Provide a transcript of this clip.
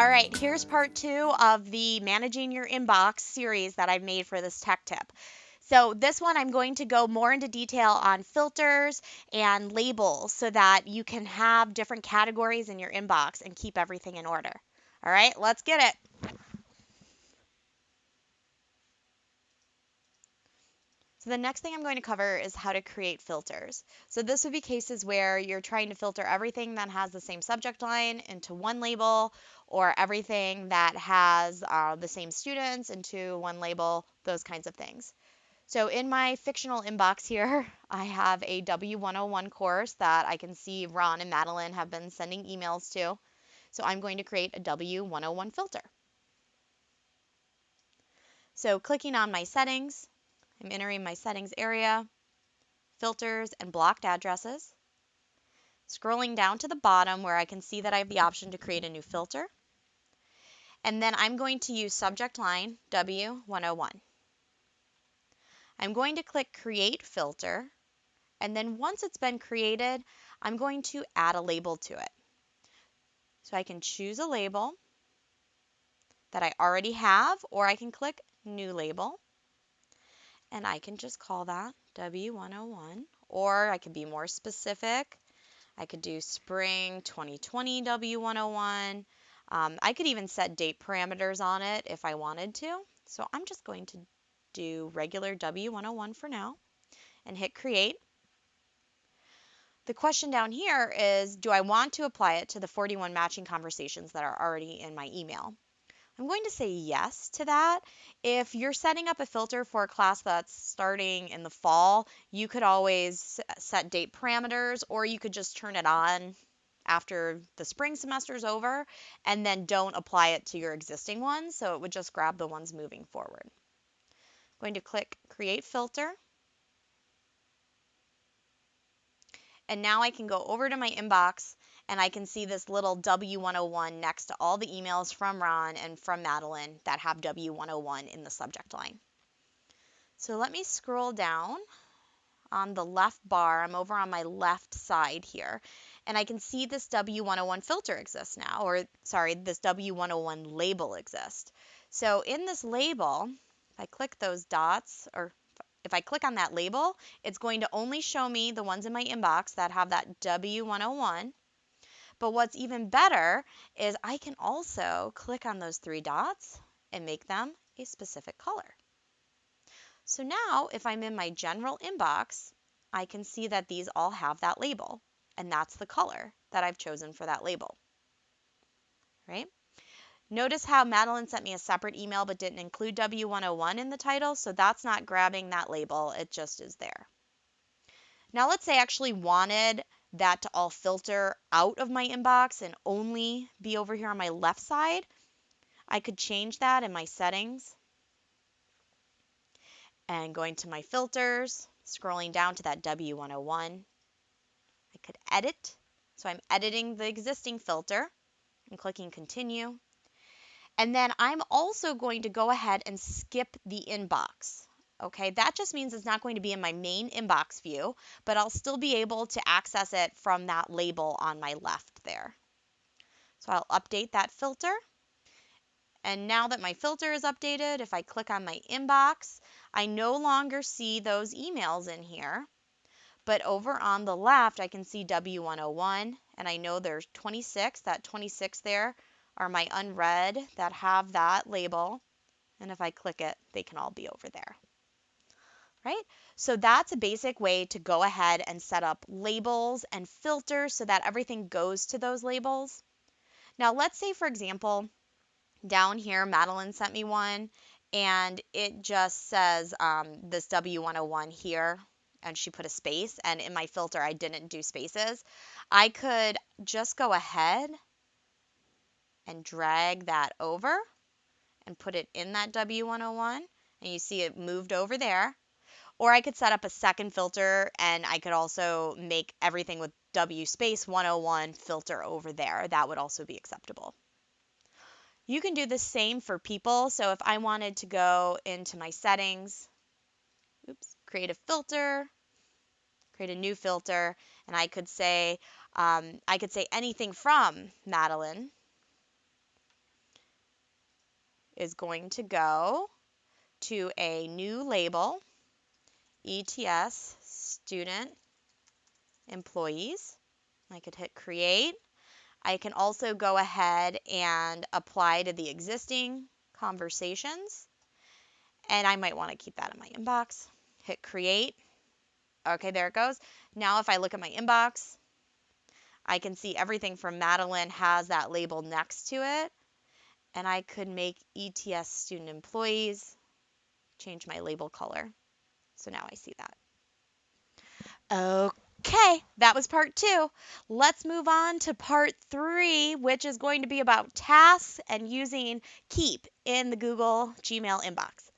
All right, here's part two of the Managing Your Inbox series that I've made for this tech tip. So, this one I'm going to go more into detail on filters and labels so that you can have different categories in your inbox and keep everything in order. All right, let's get it. So the next thing I'm going to cover is how to create filters. So this would be cases where you're trying to filter everything that has the same subject line into one label or everything that has uh, the same students into one label, those kinds of things. So in my fictional inbox here, I have a W101 course that I can see Ron and Madeline have been sending emails to. So I'm going to create a W101 filter. So clicking on my settings, I'm entering my settings area, filters, and blocked addresses. Scrolling down to the bottom where I can see that I have the option to create a new filter. And then I'm going to use subject line W101. I'm going to click Create Filter. And then once it's been created, I'm going to add a label to it. So I can choose a label that I already have, or I can click New Label and I can just call that W101 or I could be more specific. I could do spring 2020 W101. Um, I could even set date parameters on it if I wanted to. So I'm just going to do regular W101 for now and hit create. The question down here is, do I want to apply it to the 41 matching conversations that are already in my email? I'm going to say yes to that. If you're setting up a filter for a class that's starting in the fall, you could always set date parameters or you could just turn it on after the spring semester is over and then don't apply it to your existing ones. So it would just grab the ones moving forward. I'm going to click create filter. And now I can go over to my inbox and I can see this little W101 next to all the emails from Ron and from Madeline that have W101 in the subject line. So let me scroll down on the left bar. I'm over on my left side here. And I can see this W101 filter exists now, or sorry, this W101 label exists. So in this label, if I click those dots, or if I click on that label, it's going to only show me the ones in my inbox that have that W101. But what's even better is I can also click on those three dots and make them a specific color. So now if I'm in my general inbox, I can see that these all have that label and that's the color that I've chosen for that label. Right? Notice how Madeline sent me a separate email but didn't include W101 in the title, so that's not grabbing that label, it just is there. Now let's say I actually wanted that to all filter out of my inbox and only be over here on my left side, I could change that in my settings. And going to my filters, scrolling down to that W101, I could edit. So I'm editing the existing filter and clicking continue. And then I'm also going to go ahead and skip the inbox. Okay, that just means it's not going to be in my main inbox view, but I'll still be able to access it from that label on my left there. So I'll update that filter. And now that my filter is updated, if I click on my inbox, I no longer see those emails in here. But over on the left, I can see W101, and I know there's 26. That 26 there are my unread that have that label. And if I click it, they can all be over there right? So that's a basic way to go ahead and set up labels and filters so that everything goes to those labels. Now, let's say, for example, down here, Madeline sent me one and it just says um, this W101 here and she put a space and in my filter I didn't do spaces. I could just go ahead and drag that over and put it in that W101 and you see it moved over there. Or I could set up a second filter and I could also make everything with W space 101 filter over there. That would also be acceptable. You can do the same for people. So if I wanted to go into my settings, oops, create a filter, create a new filter, and I could say, um, I could say anything from Madeline. is going to go to a new label, ETS student employees. I could hit create. I can also go ahead and apply to the existing conversations. And I might want to keep that in my inbox. Hit create. Okay, there it goes. Now if I look at my inbox, I can see everything from Madeline has that label next to it. And I could make ETS student employees, change my label color. So now I see that. Okay, that was part two. Let's move on to part three, which is going to be about tasks and using Keep in the Google Gmail inbox.